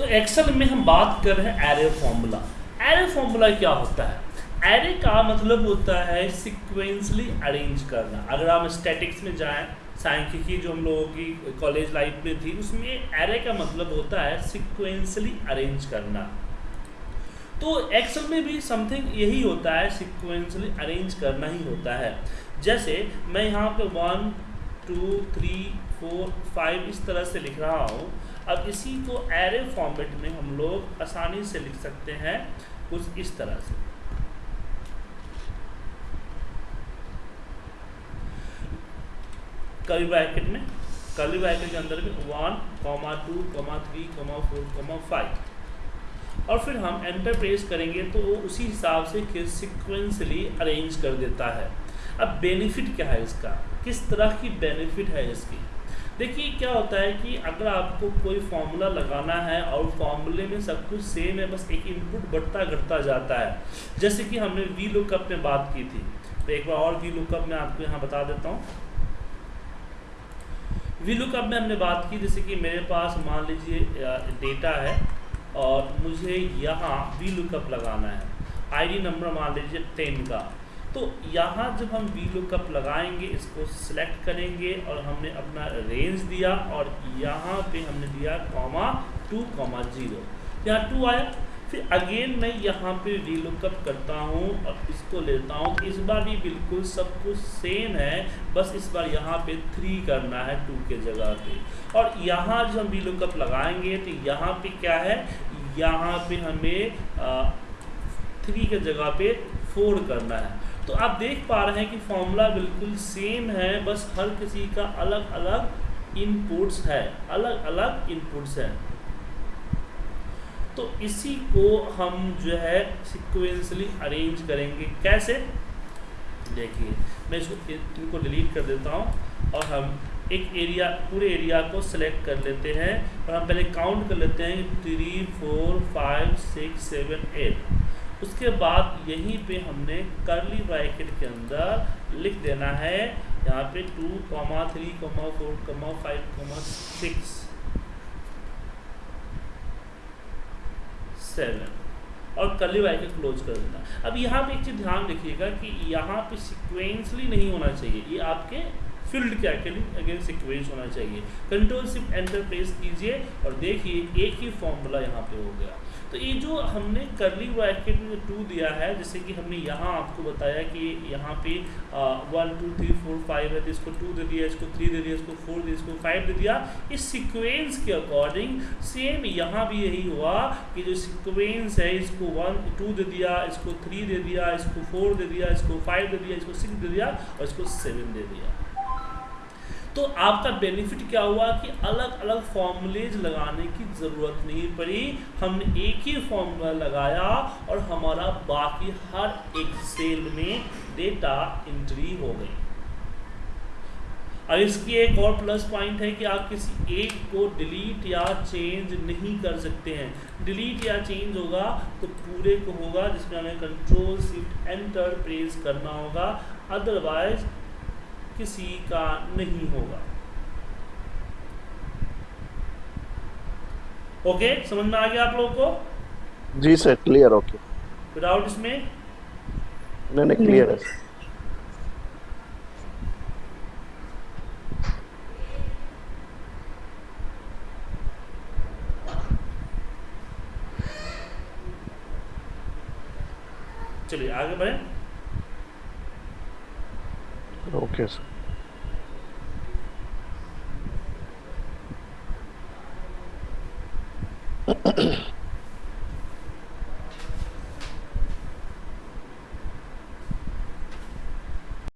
तो एक्सेल में हम बात कर रहे हैं एरे फॉर्मूला एरे फॉर्मूला क्या होता है? एरे का मतलब होता है सिक्वेंसली अरेंज करना. अगर हम स्टैटिक्स में जाएँ, सांख्यिकी जो हम लोगों की कॉलेज लाइफ में थी, उसमें एरे का मतलब होता है सिक्वेंसली अरेंज करना. तो एक्सेल में भी समथिंग यही होता है सिक्वेंसली अरेंज करना ही होता है. जैसे मैं यहाँ पे one two three four five इस तरह से लिख रहा हूँ. अब इसी को एरे फॉर्मेट में हम लोग आसानी से लिख सकते हैं कुछ इस तरह से। कर्ली ब्रैकेट में कर्ली ब्रैकेट के अंदर में one comma two comma three comma four comma five और फिर हम एंटर प्रेस करेंगे तो वो उसी हिसाब से सिक्वेंसली अरेंज कर देता है। अब बेनिफिट क्या है इसका? किस तरह की बेनिफिट है इसकी? देखिए, क्या होता है कि अगर आपको कोई फार्मूला लगाना है और फॉर्मूले में सब कुछ सेम है, बस एक इनपुट बढ़ता घटता जाता है। जैसे कि हमने वी लुकअप में बात की थी। तो एक बार और वी लुकअप में आपको यहाँ बता देता हूँ। वी लुकअप में हमने बात की, जैसे कि मेरे पास मान लीजिए डेटा है और मुझे यहाँ वी लुकअप लगाना है। आईडी नंबर मान लीजिए टेन का। तो यहाँ जब हम वी लुकअप लगाएँगे, इसको सिलेक्ट करेंगे और हमने अपना रेंज दिया और यहाँ पे हमने दिया कॉमा टू कॉमा ज़ीरो यहाँ टू आया। फिर अगेन मैं यहाँ पे वी लुकअप करता हूँ। और इसको लेता हूँ। इस बार भी बिल्कुल सब कुछ सेम है। बस इस बार यहाँ पे थ्री करना है टू के जगह पे। और यहाँ जब हम वी लुकअप लगाएँगे तो यहाँ पे क्या है? यहाँ पे हमें थ्री के जगह पे फोर करना है। तो आप देख पा रहे हैं कि फॉर्मूला बिल्कुल सेम है, बस हर किसी का अलग अलग इनपुट्स है अलग अलग इनपुट्स हैं। तो इसी को हम जो है सिक्वेंसली अरेंज करेंगे। कैसे? देखिए, मैं इसको इनको डिलीट कर देता हूँ और हम एक एरिया पूरे एरिया को सिलेक्ट कर लेते हैं और हम पहले काउंट कर लेते हैं three four five six seven eight उसके बाद यहीं पे हमने करली ब्रैकेट के अंदर लिख देना है। यहाँ पे two comma three comma four comma five comma six seven और करली ब्रैकेट क्लोज कर देना। अब यहाँ पे एक चीज़ ध्यान रखिएगा कि यहाँ पे सिक्वेंसली नहीं होना चाहिए। ये आपके फ़ील्ड के अगेंस्ट सिक्वेंस होना चाहिए। कंट्रोल सिर्फ़ एंटर प्रेस कीजिए और देखिए एक ही फॉर्मूला यहाँ पे हो गया। तो ये जो हमने करली ब्रैकेट में टू दिया है, जैसे कि हमने यहाँ आपको बताया कि यहाँ पे one two three four five है तो इसको टू दे दिया, इसको थ्री दे दिया, इसको फोर दे इसको फाइव दे दिया। इस सीक्वेंस के अकॉर्डिंग सेम यहाँ भी यही हुआ कि जो सीक्वेंस है, इसको वन टू दे दिया, इसको थ्री दे दिया, इसको फोर दे दिया, इसको फाइव दे दिया, इसको सिक्स दे दिया और इसको सेवन दे दिया। तो आपका बेनिफिट क्या हुआ कि अलग अलग फॉर्मूलेज लगाने की ज़रूरत नहीं पड़ी। हमने एक ही फॉर्मूला लगाया और हमारा बाकी हर एक सेल में डेटा एंट्री हो गई। अब इसकी एक और प्लस पॉइंट है कि आप किसी एक को डिलीट या चेंज नहीं कर सकते हैं। डिलीट या चेंज होगा तो पूरे को होगा, जिसमें हमें कंट्रोल शिफ्ट एंटर प्रेस करना होगा। अदरवाइज़ किसी का नहीं होगा। ओके समझ में आ गया आप लोगों को? जी सर क्लियर ओके विदाउट इसमें? नहीं नहीं क्लियर है। चलिए आगे बढ़े। Okay sir